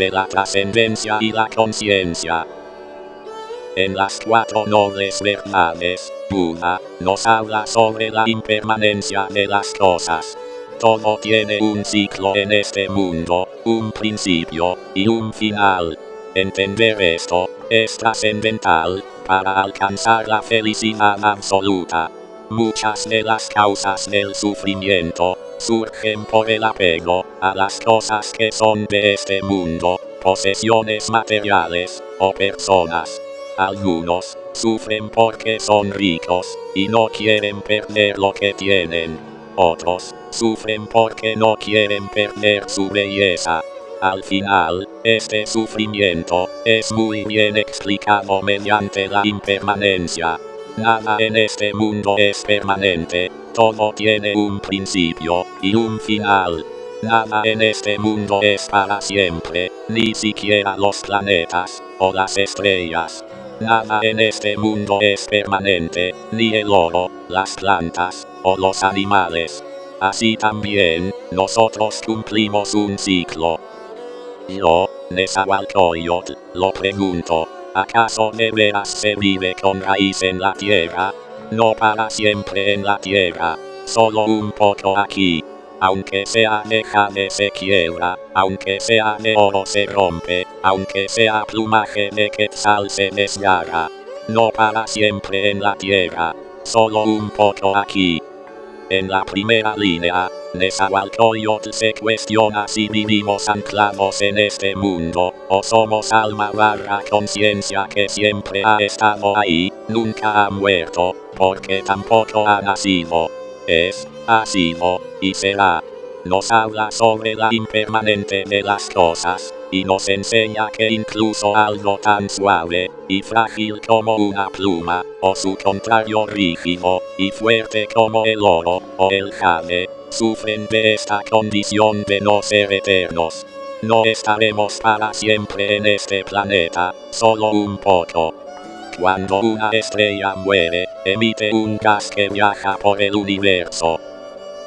de la trascendencia y la conciencia. En las cuatro nobles verdades, Buda nos habla sobre la impermanencia de las cosas. Todo tiene un ciclo en este mundo, un principio y un final. Entender esto es trascendental para alcanzar la felicidad absoluta. Muchas de las causas del sufrimiento surgen por el apego a las cosas que son de este mundo, posesiones materiales o personas. Algunos sufren porque son ricos y no quieren perder lo que tienen. Otros sufren porque no quieren perder su belleza. Al final, este sufrimiento es muy bien explicado mediante la impermanencia. Nada en este mundo es permanente, todo tiene un principio y un final. Nada en este mundo es para siempre, ni siquiera los planetas o las estrellas. Nada en este mundo es permanente, ni el oro, las plantas, o los animales. Así también, nosotros cumplimos un ciclo. Yo, Nezahualcóyotl, lo pregunto, ¿acaso de veras se vive con raíz en la tierra? No para siempre en la tierra, solo un poco aquí, aunque sea jade se quiebra, aunque sea de oro se rompe, aunque sea plumaje de quetzal se desgarra. No para siempre en la tierra, solo un poco aquí. En la primera línea, Nezahualcóyotl se cuestiona si vivimos anclados en este mundo, o somos alma barra conciencia que siempre ha estado ahí, nunca ha muerto, porque tampoco ha nacido. Es, ha sido, y será. Nos habla sobre la impermanente de las cosas, y nos enseña que incluso algo tan suave y frágil como una pluma, o su contrario rígido y fuerte como el oro o el jade, sufren de esta condición de no ser eternos. No estaremos para siempre en este planeta, solo un poco. Cuando una estrella muere, emite un gas que viaja por el universo.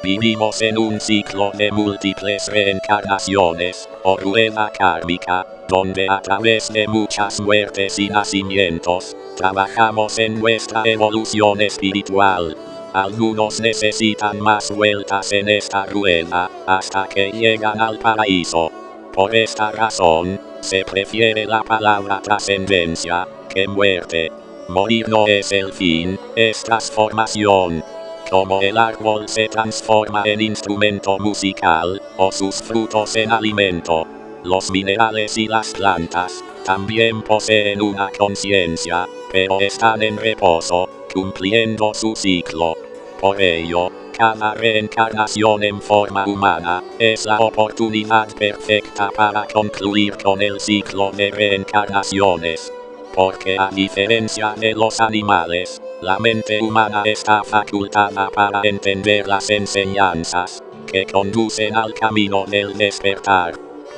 Vivimos en un ciclo de múltiples reencarnaciones, o rueda kármica, donde a través de muchas muertes y nacimientos, trabajamos en nuestra evolución espiritual. Algunos necesitan más vueltas en esta rueda, hasta que llegan al paraíso. Por esta razón, se prefiere la palabra trascendencia, que muerte. Morir no es el fin, es transformación. Como el árbol se transforma en instrumento musical, o sus frutos en alimento. Los minerales y las plantas, también poseen una conciencia, pero están en reposo, cumpliendo su ciclo. Por ello, cada reencarnación en forma humana, es la oportunidad perfecta para concluir con el ciclo de reencarnaciones. Porque a diferencia de los animales, la mente humana está facultada para entender las enseñanzas que conducen al camino del despertar.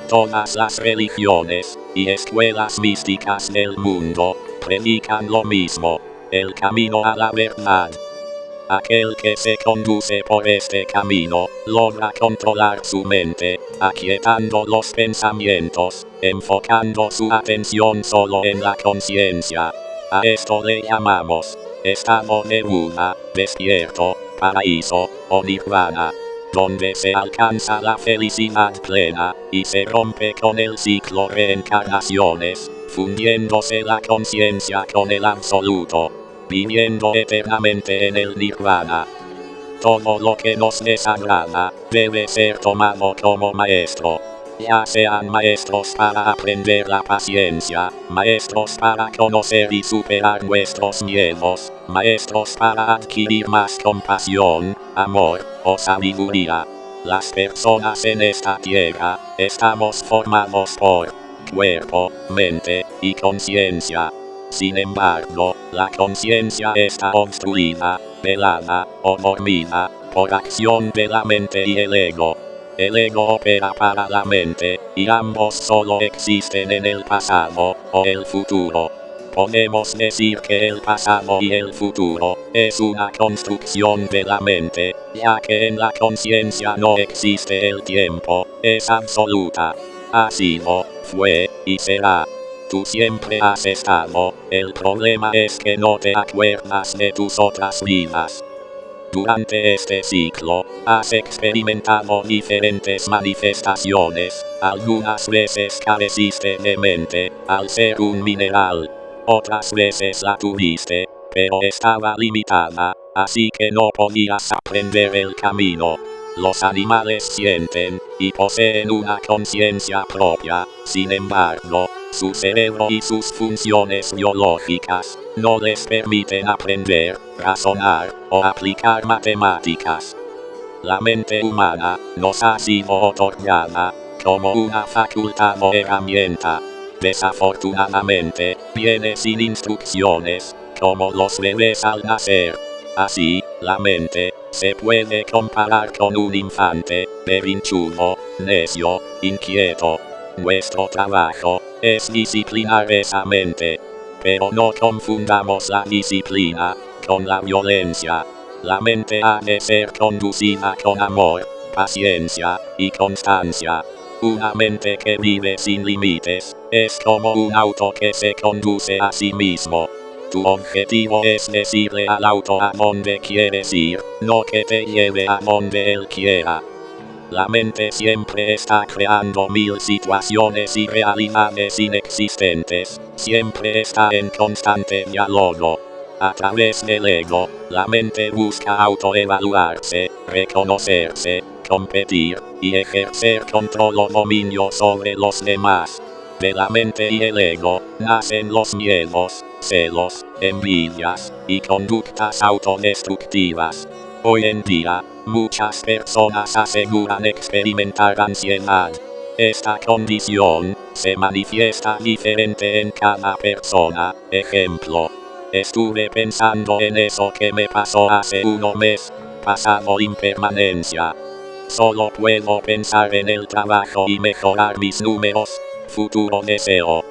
Todas las religiones y escuelas místicas del mundo predican lo mismo, el camino a la verdad. Aquel que se conduce por este camino, logra controlar su mente, aquietando los pensamientos, enfocando su atención solo en la conciencia. A esto le llamamos estado de Buda, despierto, paraíso, o nirvana, donde se alcanza la felicidad plena, y se rompe con el ciclo reencarnaciones, fundiéndose la conciencia con el absoluto, viviendo eternamente en el nirvana. Todo lo que nos desagrada, debe ser tomado como maestro ya sean maestros para aprender la paciencia, maestros para conocer y superar nuestros miedos, maestros para adquirir más compasión, amor o sabiduría. Las personas en esta tierra, estamos formados por cuerpo, mente y conciencia. Sin embargo, la conciencia está obstruida, velada o dormida, por acción de la mente y el ego. El ego opera para la mente, y ambos solo existen en el pasado, o el futuro. Podemos decir que el pasado y el futuro, es una construcción de la mente, ya que en la conciencia no existe el tiempo, es absoluta. Ha sido, fue, y será. Tú siempre has estado, el problema es que no te acuerdas de tus otras vidas. Durante este ciclo, has experimentado diferentes manifestaciones, algunas veces careciste de mente, al ser un mineral. Otras veces la tuviste, pero estaba limitada, así que no podías aprender el camino. Los animales sienten, y poseen una conciencia propia, sin embargo, su cerebro y sus funciones biológicas no les permiten aprender, razonar o aplicar matemáticas. La mente humana nos ha sido otorgada como una facultad o herramienta. Desafortunadamente, viene sin instrucciones, como los bebés al nacer. Así, la mente se puede comparar con un infante, berrinchudo, necio, inquieto. Nuestro trabajo es disciplinar esa mente. Pero no confundamos la disciplina con la violencia. La mente ha de ser conducida con amor, paciencia y constancia. Una mente que vive sin límites es como un auto que se conduce a sí mismo. Tu objetivo es decirle al auto a donde quieres ir, no que te lleve a donde él quiera. La mente siempre está creando mil situaciones y realidades inexistentes, siempre está en constante diálogo. A través del ego, la mente busca autoevaluarse, reconocerse, competir, y ejercer control o dominio sobre los demás. De la mente y el ego, nacen los miedos, celos, envidias, y conductas autodestructivas. Hoy en día, muchas personas aseguran experimentar ansiedad. Esta condición se manifiesta diferente en cada persona. Ejemplo. Estuve pensando en eso que me pasó hace uno mes, pasado impermanencia. Solo puedo pensar en el trabajo y mejorar mis números. Futuro deseo.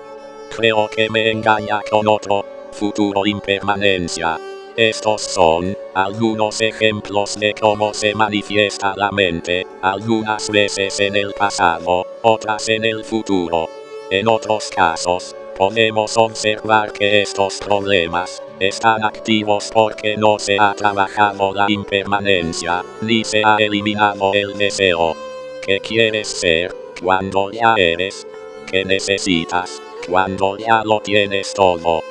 Creo que me engaña con otro. Futuro impermanencia. Estos son algunos ejemplos de cómo se manifiesta la mente, algunas veces en el pasado, otras en el futuro. En otros casos, podemos observar que estos problemas están activos porque no se ha trabajado la impermanencia, ni se ha eliminado el deseo. ¿Qué quieres ser cuando ya eres? ¿Qué necesitas cuando ya lo tienes todo?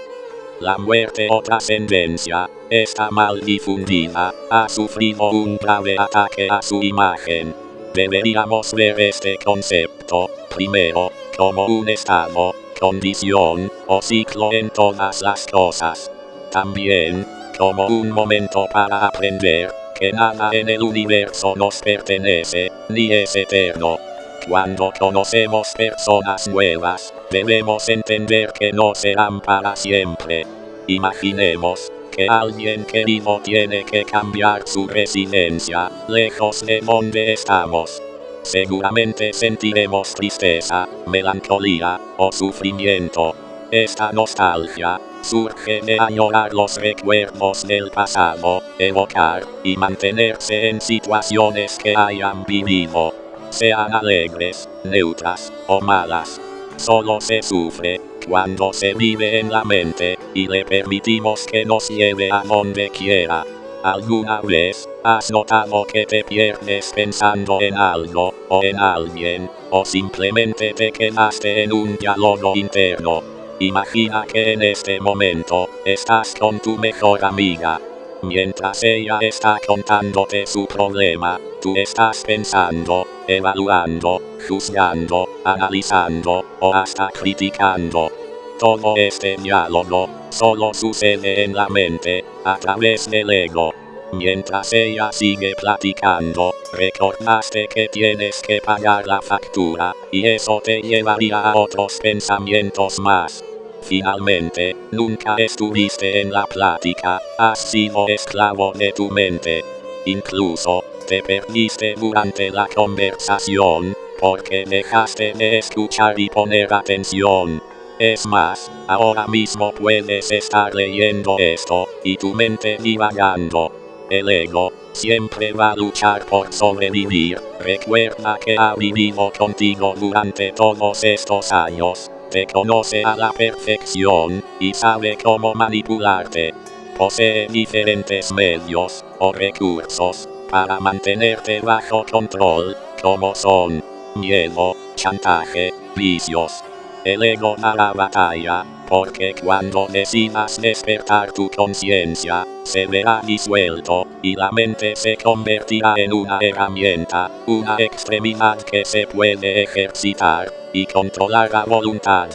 La muerte o trascendencia está mal difundida, ha sufrido un grave ataque a su imagen. Deberíamos ver este concepto, primero, como un estado, condición, o ciclo en todas las cosas. También, como un momento para aprender, que nada en el universo nos pertenece, ni es eterno. Cuando conocemos personas nuevas, debemos entender que no serán para siempre. Imaginemos que alguien querido tiene que cambiar su residencia, lejos de donde estamos. Seguramente sentiremos tristeza, melancolía o sufrimiento. Esta nostalgia surge de añorar los recuerdos del pasado, evocar y mantenerse en situaciones que hayan vivido sean alegres, neutras o malas. Solo se sufre cuando se vive en la mente y le permitimos que nos lleve a donde quiera. ¿Alguna vez has notado que te pierdes pensando en algo o en alguien o simplemente te quedaste en un diálogo interno? Imagina que en este momento estás con tu mejor amiga Mientras ella está contándote su problema, tú estás pensando, evaluando, juzgando, analizando o hasta criticando. Todo este diálogo solo sucede en la mente, a través del ego. Mientras ella sigue platicando, recordaste que tienes que pagar la factura, y eso te llevaría a otros pensamientos más. Finalmente, nunca estuviste en la plática, has sido esclavo de tu mente. Incluso, te perdiste durante la conversación, porque dejaste de escuchar y poner atención. Es más, ahora mismo puedes estar leyendo esto, y tu mente divagando. El ego, siempre va a luchar por sobrevivir. Recuerda que ha vivido contigo durante todos estos años. Te conoce a la perfección y sabe cómo manipularte. Posee diferentes medios o recursos para mantenerte bajo control, como son miedo, chantaje, vicios. El ego a la batalla, porque cuando decidas despertar tu conciencia, se verá disuelto, y la mente se convertirá en una herramienta, una extremidad que se puede ejercitar, y controlar la voluntad.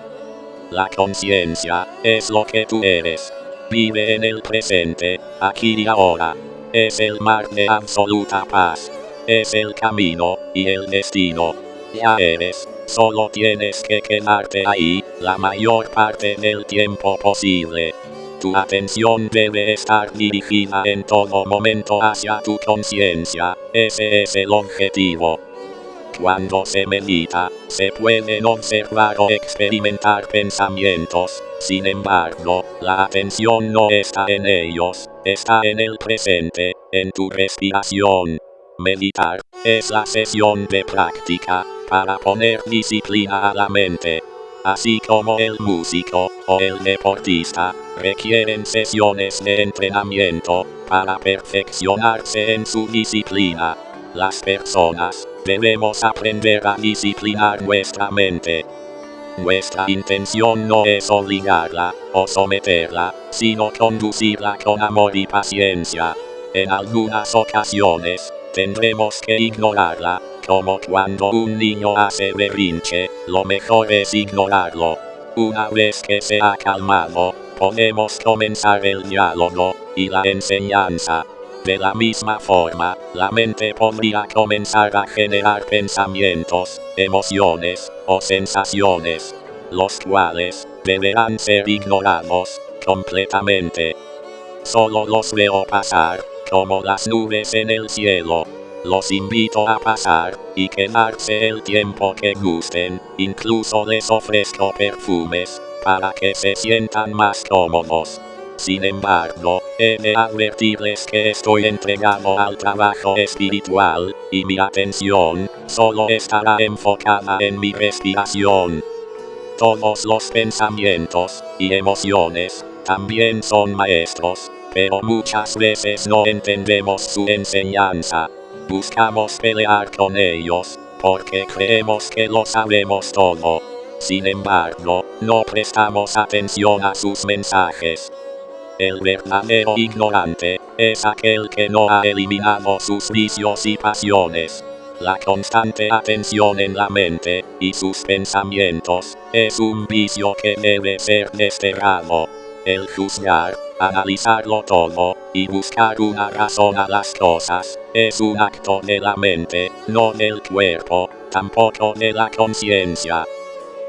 La conciencia, es lo que tú eres. Vive en el presente, aquí y ahora. Es el mar de absoluta paz. Es el camino, y el destino. Ya eres, solo tienes que quedarte ahí, la mayor parte del tiempo posible. Tu atención debe estar dirigida en todo momento hacia tu conciencia, ese es el objetivo. Cuando se medita, se pueden observar o experimentar pensamientos, sin embargo, la atención no está en ellos, está en el presente, en tu respiración. Meditar, es la sesión de práctica, para poner disciplina a la mente. Así como el músico, o el deportista, requieren sesiones de entrenamiento, para perfeccionarse en su disciplina. Las personas, debemos aprender a disciplinar nuestra mente. Nuestra intención no es obligarla, o someterla, sino conducirla con amor y paciencia. En algunas ocasiones, tendremos que ignorarla, como cuando un niño hace berrinche, lo mejor es ignorarlo. Una vez que se ha calmado, podemos comenzar el diálogo, y la enseñanza. De la misma forma, la mente podría comenzar a generar pensamientos, emociones, o sensaciones, los cuales, deberán ser ignorados, completamente. Solo los veo pasar, como las nubes en el cielo. Los invito a pasar, y quedarse el tiempo que gusten, incluso les ofrezco perfumes, para que se sientan más cómodos. Sin embargo, he de advertirles que estoy entregado al trabajo espiritual, y mi atención, solo estará enfocada en mi respiración. Todos los pensamientos, y emociones, también son maestros, pero muchas veces no entendemos su enseñanza. Buscamos pelear con ellos, porque creemos que lo sabemos todo. Sin embargo, no prestamos atención a sus mensajes. El verdadero ignorante, es aquel que no ha eliminado sus vicios y pasiones. La constante atención en la mente, y sus pensamientos, es un vicio que debe ser desterrado. El juzgar, analizarlo todo, y buscar una razón a las cosas, es un acto de la mente, no del cuerpo, tampoco de la conciencia.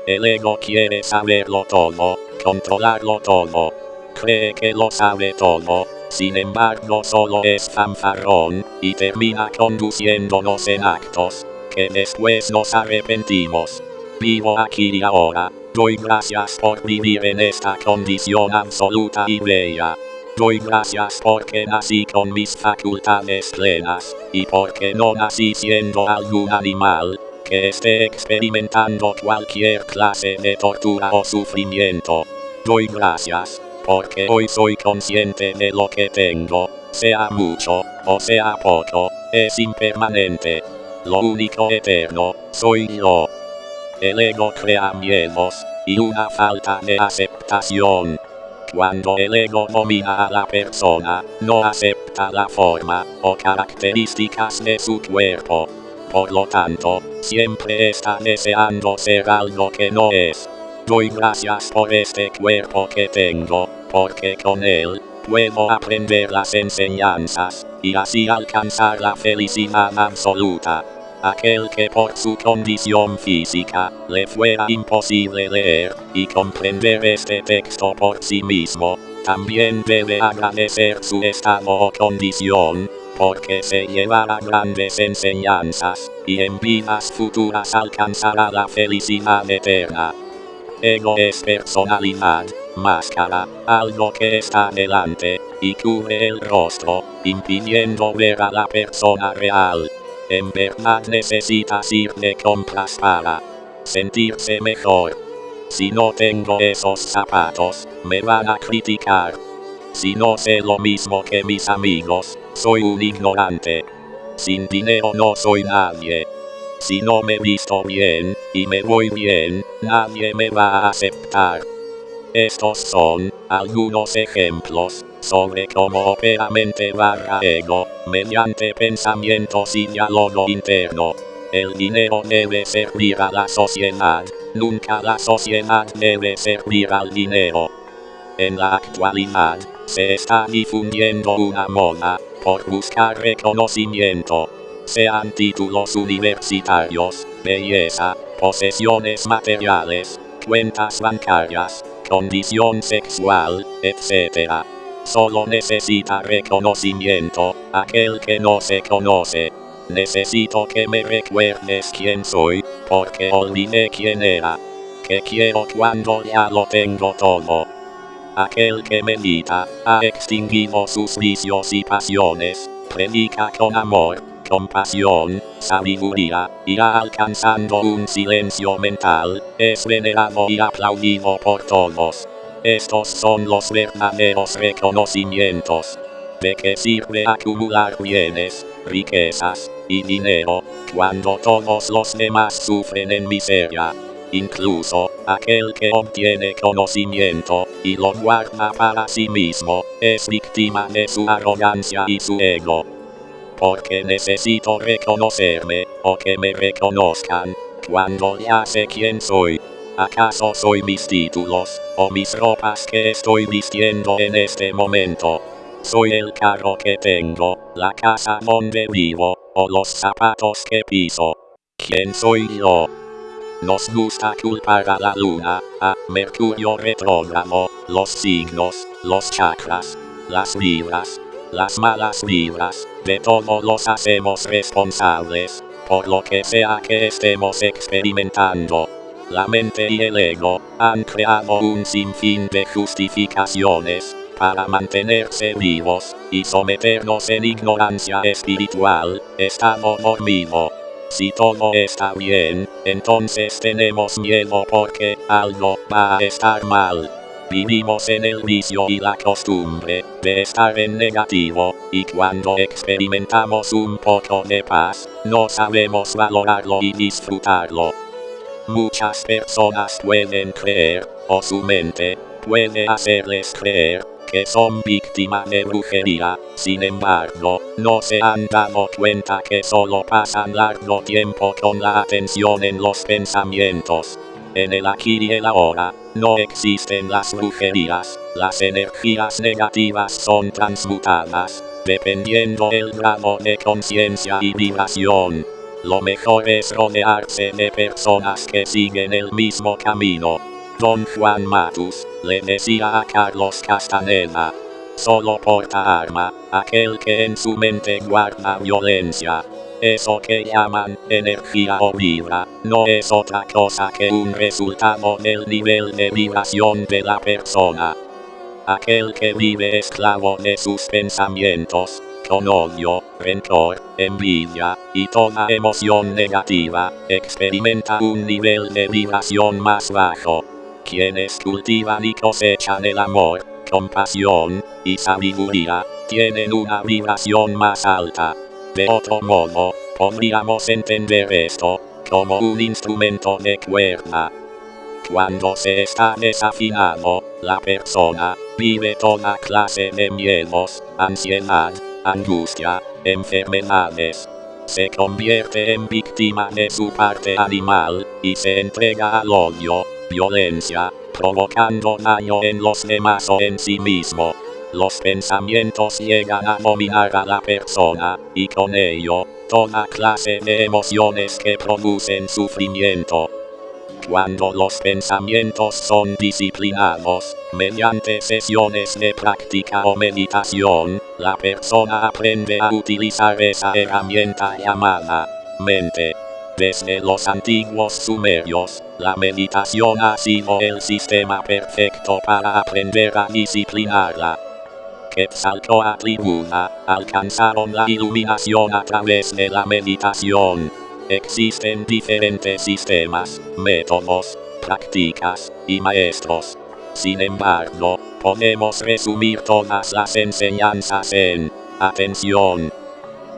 El ego quiere saberlo todo, controlarlo todo, cree que lo sabe todo, sin embargo solo es fanfarrón, y termina conduciéndonos en actos, que después nos arrepentimos. Vivo aquí y ahora, doy gracias por vivir en esta condición absoluta y bella. Doy gracias porque nací con mis facultades plenas, y porque no nací siendo algún animal, que esté experimentando cualquier clase de tortura o sufrimiento. Doy gracias, porque hoy soy consciente de lo que tengo, sea mucho, o sea poco, es impermanente. Lo único eterno, soy yo. El ego crea miedos, y una falta de aceptación. Cuando el ego domina a la persona, no acepta la forma, o características de su cuerpo. Por lo tanto, siempre está deseando ser algo que no es. Doy gracias por este cuerpo que tengo, porque con él, puedo aprender las enseñanzas, y así alcanzar la felicidad absoluta. Aquel que por su condición física, le fuera imposible leer, y comprender este texto por sí mismo, también debe agradecer su estado o condición, porque se llevará grandes enseñanzas, y en vidas futuras alcanzará la felicidad eterna. Ego es personalidad, máscara, algo que está delante, y cubre el rostro, impidiendo ver a la persona real. En verdad necesitas ir de compras para sentirse mejor. Si no tengo esos zapatos, me van a criticar. Si no sé lo mismo que mis amigos, soy un ignorante. Sin dinero no soy nadie. Si no me visto bien, y me voy bien, nadie me va a aceptar. Estos son algunos ejemplos sobre cómo opera mente barra ego, mediante pensamientos y diálogo interno. El dinero debe servir a la sociedad, nunca la sociedad debe servir al dinero. En la actualidad, se está difundiendo una moda, por buscar reconocimiento. Sean títulos universitarios, belleza, posesiones materiales, cuentas bancarias, condición sexual, etc. Solo necesita reconocimiento, aquel que no se conoce. Necesito que me recuerdes quién soy, porque olvidé quién era. Que quiero cuando ya lo tengo todo. Aquel que medita, ha extinguido sus vicios y pasiones, predica con amor, compasión, sabiduría, irá alcanzando un silencio mental, es venerado y aplaudido por todos. Estos son los verdaderos reconocimientos. ¿De qué sirve acumular bienes, riquezas y dinero cuando todos los demás sufren en miseria? Incluso, aquel que obtiene conocimiento y lo guarda para sí mismo, es víctima de su arrogancia y su ego. Porque necesito reconocerme, o que me reconozcan, cuando ya sé quién soy. ¿Acaso soy mis títulos, o mis ropas que estoy vistiendo en este momento? Soy el carro que tengo, la casa donde vivo, o los zapatos que piso. ¿Quién soy yo? Nos gusta culpar a la luna, a Mercurio retrógrado, los signos, los chakras, las vibras, las malas vibras, de todo los hacemos responsables, por lo que sea que estemos experimentando. La mente y el ego han creado un sinfín de justificaciones para mantenerse vivos y someternos en ignorancia espiritual, estado dormido. Si todo está bien, entonces tenemos miedo porque algo va a estar mal. Vivimos en el vicio y la costumbre de estar en negativo, y cuando experimentamos un poco de paz, no sabemos valorarlo y disfrutarlo. Muchas personas pueden creer, o su mente puede hacerles creer, que son víctimas de brujería, sin embargo, no se han dado cuenta que solo pasan largo tiempo con la atención en los pensamientos. En el aquí y el ahora, no existen las brujerías, las energías negativas son transmutadas, dependiendo el grado de conciencia y vibración. Lo mejor es rodearse de personas que siguen el mismo camino. Don Juan Matus, le decía a Carlos Castaneda. Solo porta arma, aquel que en su mente guarda violencia. Eso que llaman energía o vibra, no es otra cosa que un resultado del nivel de vibración de la persona. Aquel que vive esclavo de sus pensamientos, con odio, rencor, envidia, y toda emoción negativa, experimenta un nivel de vibración más bajo. Quienes cultivan y cosechan el amor, compasión y sabiduría, tienen una vibración más alta. De otro modo, podríamos entender esto como un instrumento de cuerda. Cuando se está desafinado, la persona vive toda clase de miedos, ansiedad, angustia, enfermedades. Se convierte en víctima de su parte animal, y se entrega al odio, violencia, provocando daño en los demás o en sí mismo. Los pensamientos llegan a dominar a la persona, y con ello, toda clase de emociones que producen sufrimiento. Cuando los pensamientos son disciplinados, mediante sesiones de práctica o meditación, la persona aprende a utilizar esa herramienta llamada mente. Desde los antiguos sumerios, la meditación ha sido el sistema perfecto para aprender a disciplinarla. Quetzalcoatl y Buda alcanzaron la iluminación a través de la meditación. Existen diferentes sistemas, métodos, prácticas y maestros. Sin embargo, podemos resumir todas las enseñanzas en atención.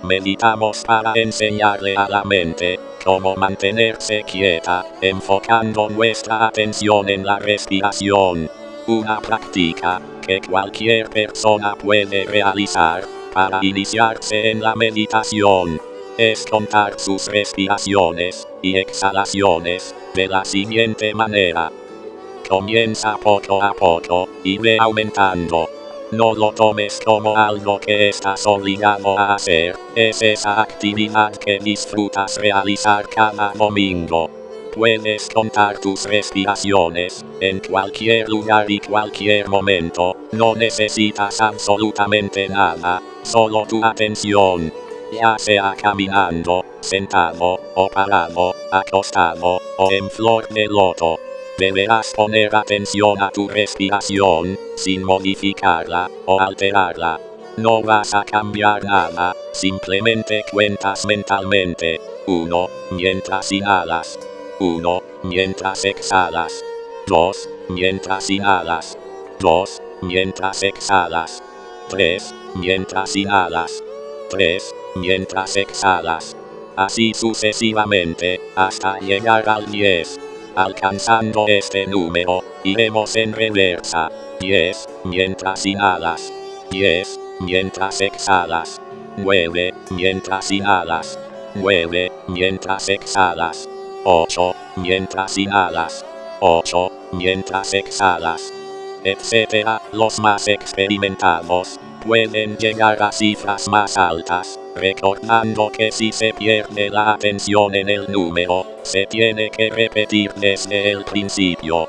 Meditamos para enseñarle a la mente cómo mantenerse quieta, enfocando nuestra atención en la respiración. Una práctica que cualquier persona puede realizar para iniciarse en la meditación es contar sus respiraciones y exhalaciones de la siguiente manera. Comienza poco a poco y ve aumentando. No lo tomes como algo que estás obligado a hacer, es esa actividad que disfrutas realizar cada domingo. Puedes contar tus respiraciones en cualquier lugar y cualquier momento, no necesitas absolutamente nada, solo tu atención. Ya sea caminando, sentado, o parado, acostado, o en flor de loto. Deberás poner atención a tu respiración, sin modificarla o alterarla. No vas a cambiar nada, simplemente cuentas mentalmente. 1. Mientras inhalas. 1. Mientras exhalas. 2. Mientras inhalas. 2. Mientras exhalas. 3. Mientras inhalas. 3. Mientras exhalas. Así sucesivamente, hasta llegar al 10. Alcanzando este número, iremos en reversa. 10, mientras inhalas. 10, mientras exhalas. 9, mientras inhalas. 9, mientras exhalas. 8, mientras inhalas. 8, mientras exhalas. Etcétera, los más experimentados pueden llegar a cifras más altas, recordando que si se pierde la atención en el número, se tiene que repetir desde el principio.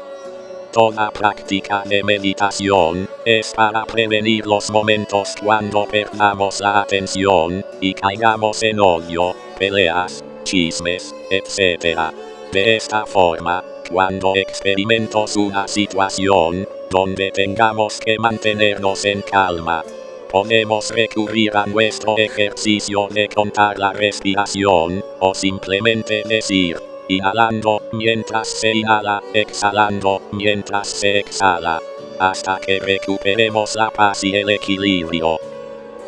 Toda práctica de meditación es para prevenir los momentos cuando perdamos la atención y caigamos en odio, peleas, chismes, etc. De esta forma, cuando experimentamos una situación donde tengamos que mantenernos en calma, podemos recurrir a nuestro ejercicio de contar la respiración, o simplemente decir, inhalando mientras se inhala, exhalando mientras se exhala, hasta que recuperemos la paz y el equilibrio.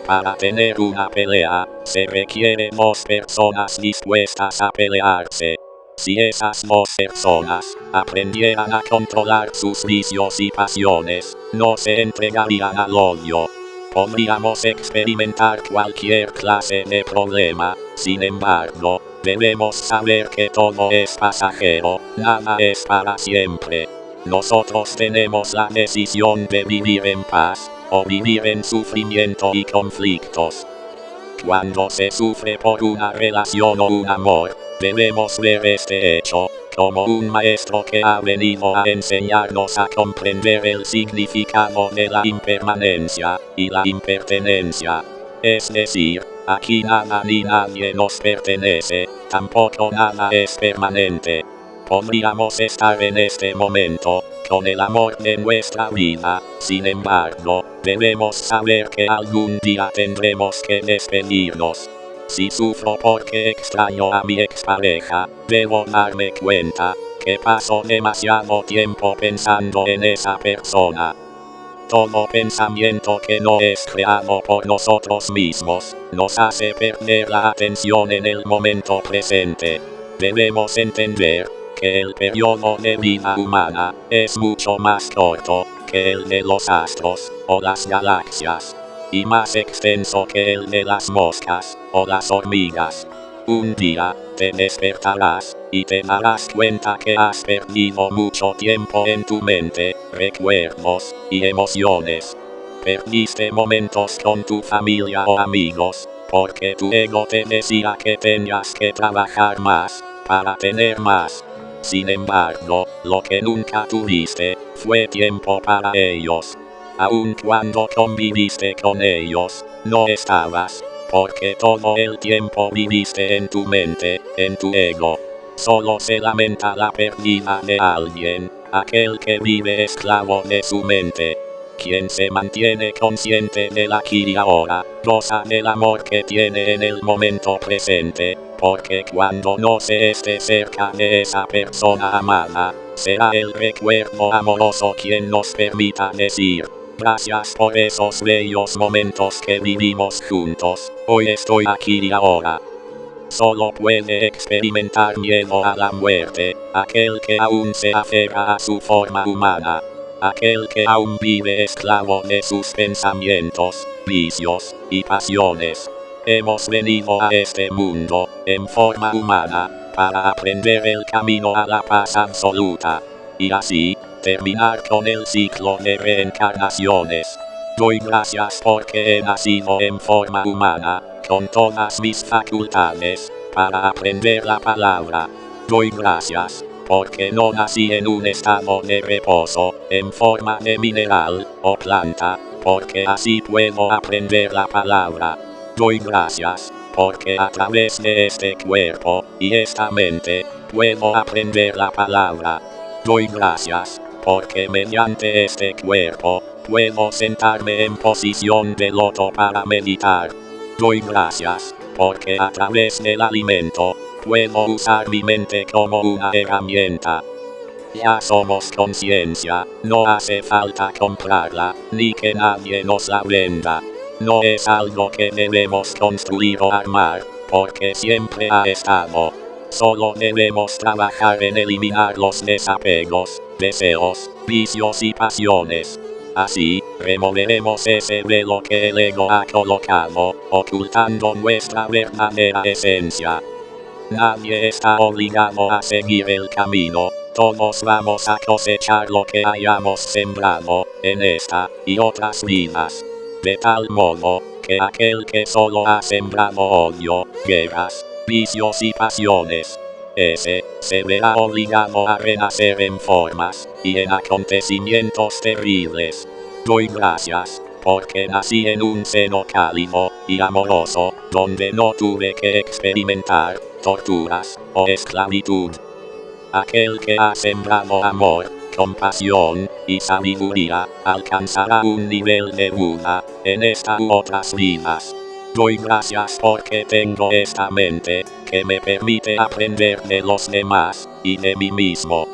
Para tener una pelea, se requieren dos personas dispuestas a pelearse. Si esas dos personas aprendieran a controlar sus vicios y pasiones, no se entregarían al odio. Podríamos experimentar cualquier clase de problema, sin embargo, debemos saber que todo es pasajero, nada es para siempre. Nosotros tenemos la decisión de vivir en paz, o vivir en sufrimiento y conflictos. Cuando se sufre por una relación o un amor, debemos ver este hecho, como un maestro que ha venido a enseñarnos a comprender el significado de la impermanencia y la impertenencia. Es decir, aquí nada ni nadie nos pertenece, tampoco nada es permanente. Podríamos estar en este momento, con el amor de nuestra vida, sin embargo, debemos saber que algún día tendremos que despedirnos. Si sufro porque extraño a mi expareja, debo darme cuenta que paso demasiado tiempo pensando en esa persona. Todo pensamiento que no es creado por nosotros mismos, nos hace perder la atención en el momento presente. Debemos entender el periodo de vida humana es mucho más corto que el de los astros o las galaxias y más extenso que el de las moscas o las hormigas. Un día, te despertarás, y te darás cuenta que has perdido mucho tiempo en tu mente, recuerdos, y emociones. Perdiste momentos con tu familia o amigos, porque tu ego te decía que tenías que trabajar más, para tener más. Sin embargo, lo que nunca tuviste, fue tiempo para ellos. Aun cuando conviviste con ellos, no estabas porque todo el tiempo viviste en tu mente, en tu ego. Solo se lamenta la pérdida de alguien, aquel que vive esclavo de su mente. Quien se mantiene consciente del aquí y ahora, goza del amor que tiene en el momento presente, porque cuando no se esté cerca de esa persona amada, será el recuerdo amoroso quien nos permita decir, gracias por esos bellos momentos que vivimos juntos, hoy estoy aquí y ahora. Solo puede experimentar miedo a la muerte, aquel que aún se aferra a su forma humana aquel que aún vive esclavo de sus pensamientos, vicios y pasiones. Hemos venido a este mundo, en forma humana, para aprender el camino a la paz absoluta. Y así, terminar con el ciclo de reencarnaciones. Doy gracias porque he nacido en forma humana, con todas mis facultades, para aprender la palabra. Doy gracias porque no nací en un estado de reposo, en forma de mineral o planta, porque así puedo aprender la palabra. Doy gracias, porque a través de este cuerpo y esta mente, puedo aprender la palabra. Doy gracias, porque mediante este cuerpo, puedo sentarme en posición de loto para meditar. Doy gracias, porque a través del alimento, Puedo usar mi mente como una herramienta. Ya somos conciencia, no hace falta comprarla, ni que nadie nos la venda. No es algo que debemos construir o armar, porque siempre ha estado. Solo debemos trabajar en eliminar los desapegos, deseos, vicios y pasiones. Así, removeremos ese velo que el ego ha colocado, ocultando nuestra verdadera esencia. Nadie está obligado a seguir el camino, todos vamos a cosechar lo que hayamos sembrado, en esta y otras vidas. De tal modo, que aquel que solo ha sembrado odio, guerras, vicios y pasiones, ese, se verá obligado a renacer en formas, y en acontecimientos terribles. Doy gracias, porque nací en un seno cálido, y amoroso, donde no tuve que experimentar, torturas o esclavitud. Aquel que ha sembrado amor, compasión y sabiduría alcanzará un nivel de Buda en esta otras vidas. Doy gracias porque tengo esta mente que me permite aprender de los demás y de mí mismo.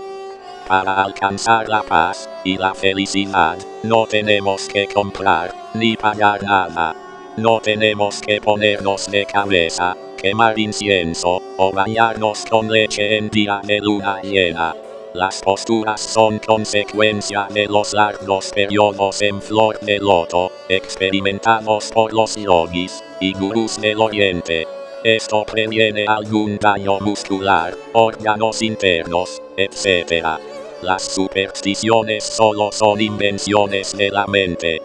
Para alcanzar la paz y la felicidad, no tenemos que comprar ni pagar nada. No tenemos que ponernos de cabeza quemar incienso, o bañarnos con leche en día de luna llena. Las posturas son consecuencia de los largos periodos en flor de loto, experimentados por los yogis y gurús del oriente. Esto previene algún daño muscular, órganos internos, etc. Las supersticiones solo son invenciones de la mente.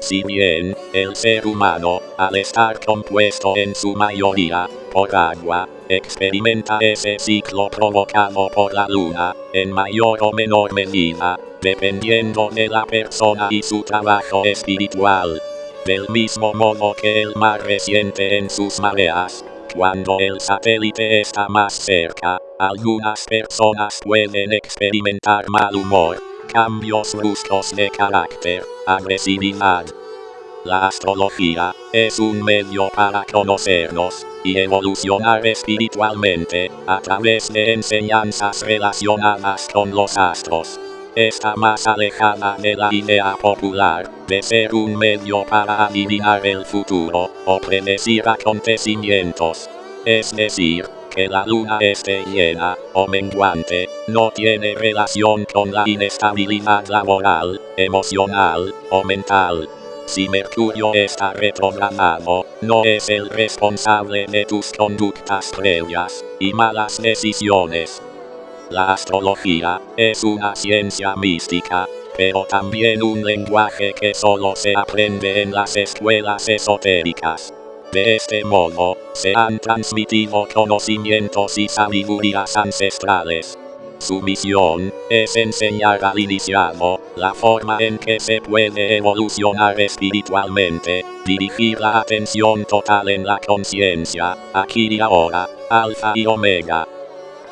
Si bien, el ser humano, al estar compuesto en su mayoría, por agua, experimenta ese ciclo provocado por la luna, en mayor o menor medida, dependiendo de la persona y su trabajo espiritual. Del mismo modo que el mar resiente en sus mareas, cuando el satélite está más cerca, algunas personas pueden experimentar mal humor, cambios bruscos de carácter, agresividad. La astrología es un medio para conocernos y evolucionar espiritualmente a través de enseñanzas relacionadas con los astros. Está más alejada de la idea popular de ser un medio para adivinar el futuro o predecir acontecimientos. Es decir, que la luna esté llena o menguante, no tiene relación con la inestabilidad laboral, emocional o mental. Si Mercurio está retrogradado, no es el responsable de tus conductas previas y malas decisiones. La astrología es una ciencia mística, pero también un lenguaje que solo se aprende en las escuelas esotéricas. De este modo, se han transmitido conocimientos y sabidurías ancestrales. Su misión es enseñar al iniciado la forma en que se puede evolucionar espiritualmente Dirigir la atención total en la conciencia, aquí y ahora, alfa y omega.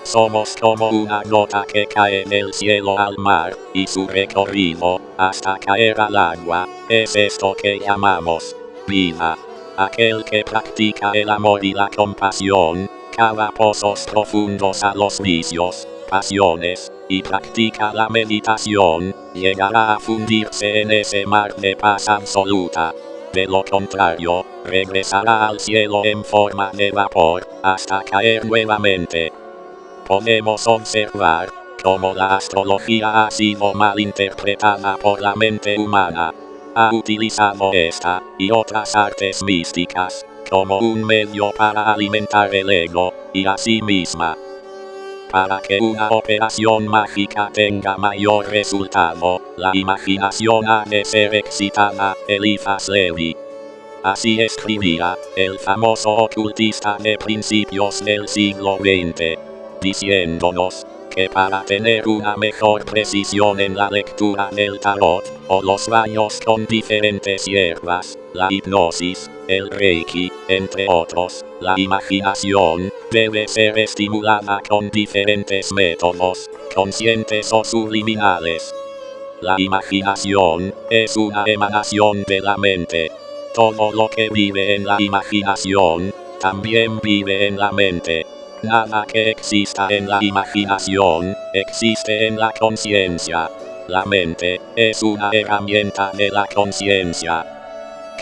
Somos como una gota que cae del cielo al mar, y su recorrido, hasta caer al agua, es esto que llamamos vida. Aquel que practica el amor y la compasión, cava pozos profundos a los vicios, pasiones, y practica la meditación, llegará a fundirse en ese mar de paz absoluta. De lo contrario, regresará al cielo en forma de vapor, hasta caer nuevamente. Podemos observar cómo la astrología ha sido mal interpretada por la mente humana. Ha utilizado esta y otras artes místicas como un medio para alimentar el ego y a sí misma. Para que una operación mágica tenga mayor resultado, la imaginación ha de ser excitada, Eliphas Levi. Así escribía, el famoso ocultista de principios del siglo XX, diciéndonos, que para tener una mejor precisión en la lectura del tarot, o los baños con diferentes hierbas, la hipnosis, el reiki, entre otros, la imaginación, debe ser estimulada con diferentes métodos, conscientes o subliminales. La imaginación, es una emanación de la mente. Todo lo que vive en la imaginación, también vive en la mente. Nada que exista en la imaginación, existe en la conciencia. La mente, es una herramienta de la conciencia.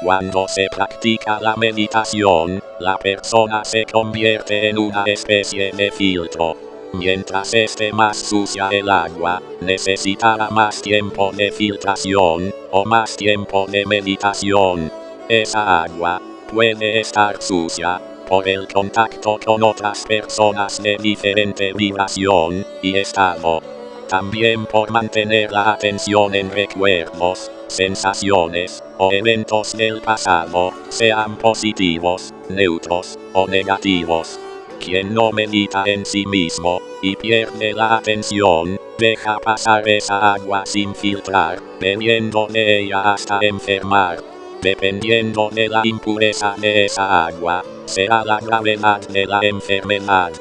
Cuando se practica la meditación, la persona se convierte en una especie de filtro. Mientras esté más sucia el agua, necesitará más tiempo de filtración, o más tiempo de meditación. Esa agua, puede estar sucia, por el contacto con otras personas de diferente vibración y estado. También por mantener la atención en recuerdos, sensaciones, o eventos del pasado, sean positivos, neutros, o negativos. Quien no medita en sí mismo, y pierde la atención, deja pasar esa agua sin filtrar, bebiendo de ella hasta enfermar. Dependiendo de la impureza de esa agua, será la gravedad de la enfermedad.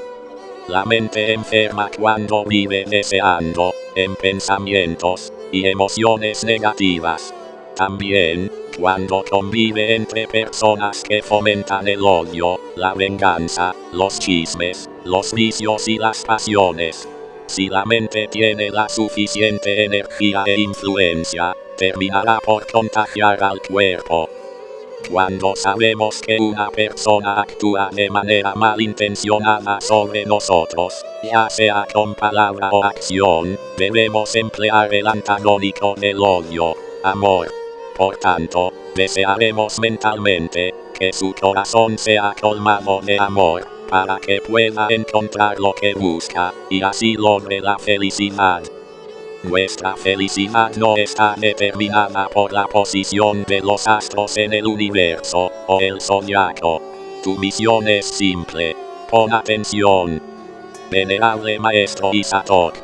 La mente enferma cuando vive deseando, en pensamientos, y emociones negativas. También, cuando convive entre personas que fomentan el odio, la venganza, los chismes, los vicios y las pasiones. Si la mente tiene la suficiente energía e influencia, terminará por contagiar al cuerpo. Cuando sabemos que una persona actúa de manera malintencionada sobre nosotros, ya sea con palabra o acción, debemos emplear el antagónico del odio, amor. Por tanto, desearemos mentalmente que su corazón sea colmado de amor, para que pueda encontrar lo que busca, y así logre la felicidad. Nuestra felicidad no está determinada por la posición de los astros en el universo, o el zodiaco. Tu misión es simple. Pon atención. Venerable Maestro Isatok.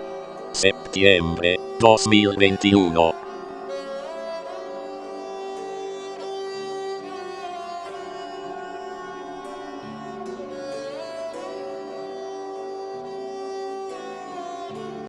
Septiembre 2021.